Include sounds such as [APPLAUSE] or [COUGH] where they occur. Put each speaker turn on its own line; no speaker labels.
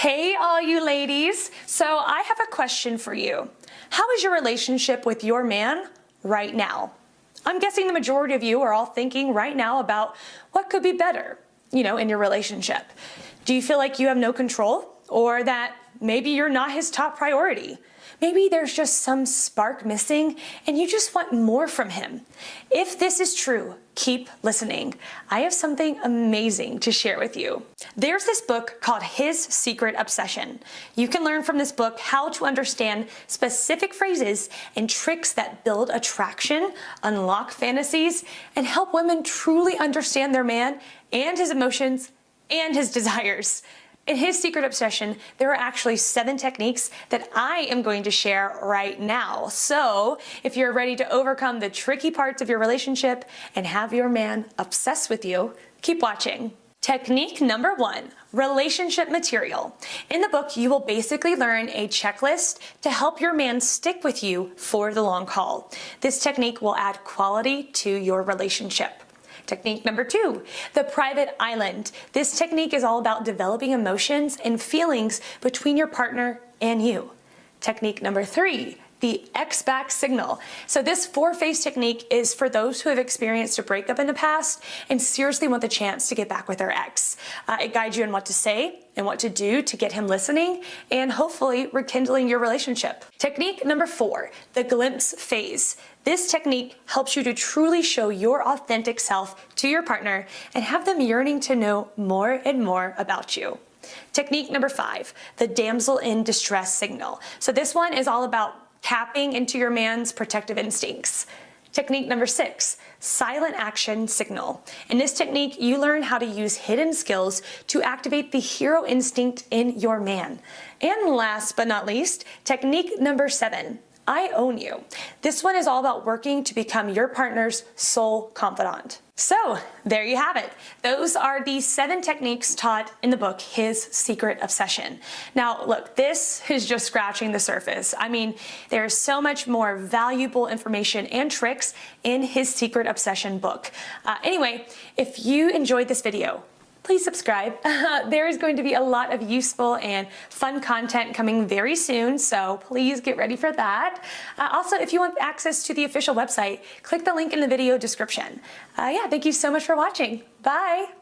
Hey, all you ladies. So I have a question for you. How is your relationship with your man right now? I'm guessing the majority of you are all thinking right now about what could be better, you know, in your relationship. Do you feel like you have no control or that maybe you're not his top priority? Maybe there's just some spark missing and you just want more from him. If this is true, keep listening. I have something amazing to share with you. There's this book called His Secret Obsession. You can learn from this book how to understand specific phrases and tricks that build attraction, unlock fantasies, and help women truly understand their man and his emotions and his [LAUGHS] desires. In his secret obsession, there are actually seven techniques that I am going to share right now. So if you're ready to overcome the tricky parts of your relationship and have your man obsessed with you, keep watching. Technique number one, relationship material. In the book, you will basically learn a checklist to help your man stick with you for the long haul. This technique will add quality to your relationship. Technique number two, the private island. This technique is all about developing emotions and feelings between your partner and you. Technique number three, the X-back signal. So this four-phase technique is for those who have experienced a breakup in the past and seriously want the chance to get back with their ex. Uh, it guides you in what to say and what to do to get him listening and hopefully rekindling your relationship. Technique number four, the glimpse phase. This technique helps you to truly show your authentic self to your partner and have them yearning to know more and more about you. Technique number five, the damsel in distress signal. So this one is all about tapping into your man's protective instincts. Technique number six, silent action signal. In this technique, you learn how to use hidden skills to activate the hero instinct in your man. And last but not least, technique number seven, I own you. This one is all about working to become your partner's sole confidant. So there you have it. Those are the seven techniques taught in the book, His Secret Obsession. Now look, this is just scratching the surface. I mean, there's so much more valuable information and tricks in His Secret Obsession book. Uh, anyway, if you enjoyed this video, please subscribe. [LAUGHS] there is going to be a lot of useful and fun content coming very soon, so please get ready for that. Uh, also, if you want access to the official website, click the link in the video description. Uh, yeah, thank you so much for watching. Bye!